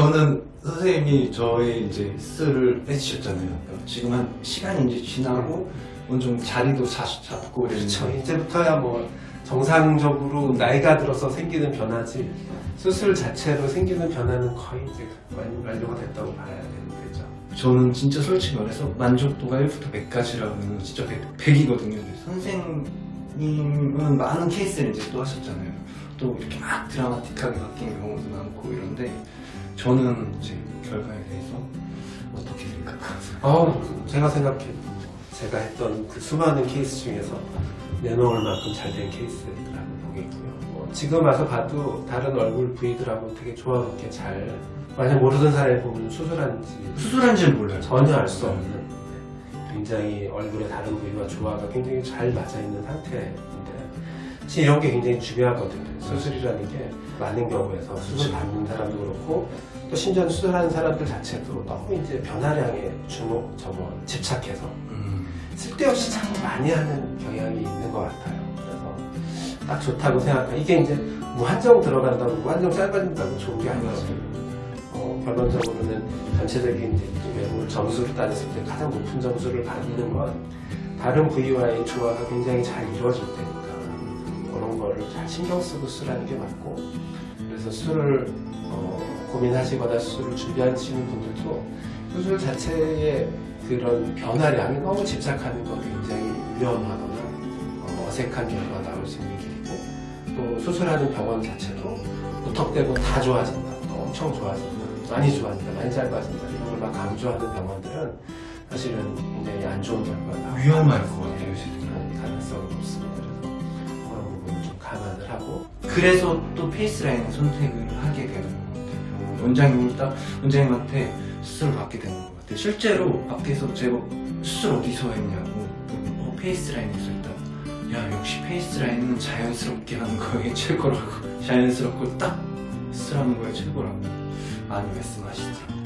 저는 선생님이 저의 이제 스를 빼주셨잖아요. 지금 한 시간이 이제 지나고 어느 정도 자리도 자, 잡고 그렇죠. 이제부터야 뭐 정상적으로 나이가 들어서 생기는 변화지 수술 자체로 생기는 변화는 거의 이제 완- 완료가 됐다고 봐야 되는 거죠. 저는 진짜 솔직히 말해서 만족도가 1부터 100까지라면 진짜 100, 이거든요 선생 님은 많은 케이스를 이제 또 하셨잖아요. 또 이렇게 막 드라마틱하게 바뀐 경우도 많고 이런데 저는 이제 결과에 대해서 어떻게 생각하세요? 어, 제가 생각해 제가 했던 그 수많은 케이스 중에서 내놓을 만큼 잘 된 케이스라고 보겠고요. 뭐 지금 와서 봐도 다른 얼굴 부위들하고 되게 조화롭게 잘 만약 모르던 사람이 보면 수술한지 수술한지는 몰라요. 전혀 알 수 없는 굉장히 얼굴의 다른 부위와 조화가 굉장히 잘 맞아 있는 상태인데 사실 이런 게 굉장히 중요하거든요. 수술이라는 게 많은 경우에서 수술 받는 사람도 그렇고 또 심지어 수술하는 사람들 자체도 너무 이제 변화량에 주목 저거 집착해서 음, 쓸데없이 자꾸 많이 하는 경향이 있는 것 같아요. 그래서 딱 좋다고 생각해요. 이게 이제 무한정 들어간다고 무한정 짧아진다고 좋은 게 아니거든요. 어, 결론적으로는 전체적인 외모 점수를 따졌을 때 가장 높은 점수를 받는 건 다른 부위와의 조화가 굉장히 잘 이루어질 때니까 그런 거를 잘 신경 쓰고 쓰라는 게 맞고. 그래서 술을 어, 고민하시거나 수술을 준비하시는 분들도 수술 자체의 그런 변화량에 너무 집착하는 건 굉장히 위험하거나 어, 어색한 결과가 나올 수 있는 길이고. 또 수술하는 병원 자체도 무턱대고 다 좋아진다. 또 엄청 좋아진다 많이 좋아진다 많이 짧아진다 이런 걸 막 강조하는 병원들은 사실은 굉장히 안 좋은 결과가 나올 위험할 것 같아요, 지금. 가능성이 높습니다 그래서 그런 부분을 좀 감안을 하고 그래서 또 페이스라인을 선택을 하게 되는 것 같아요. 원장님을 딱 원장님한테 수술을 받게 되는 것 같아요. 실제로 밖에서 제가 수술 어디서 했냐고 어, 페이스라인에서 했다. 야 역시 페이스라인은 자연스럽게 하는 거에 최고라고 자연스럽고 딱 수술하는 거에 최고라고 많이 말씀하시더라고요.